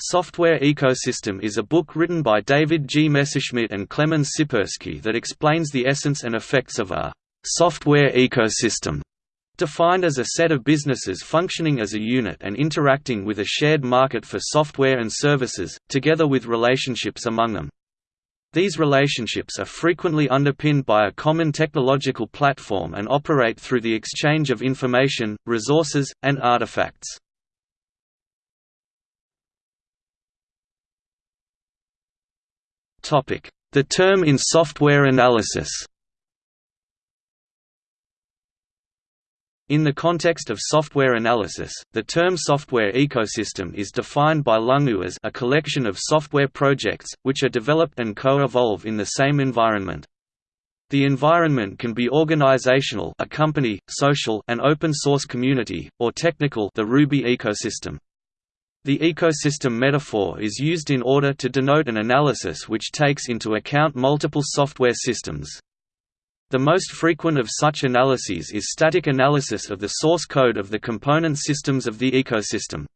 Software Ecosystem is a book written by David G. Messerschmitt and Clemens Szyperski that explains the essence and effects of a «software ecosystem», defined as a set of businesses functioning as a unit and interacting with a shared market for software and services, together with relationships among them. These relationships are frequently underpinned by a common technological platform and operate through the exchange of information, resources, and artifacts. The term in software analysis In the context of software analysis, the term software ecosystem is defined by Lungu as a collection of software projects, which are developed and co-evolve in the same environment. The environment can be organizational a company, social an open source community, or technical the Ruby ecosystem. The ecosystem metaphor is used in order to denote an analysis which takes into account multiple software systems. The most frequent of such analyses is static analysis of the source code of the component systems of the ecosystem.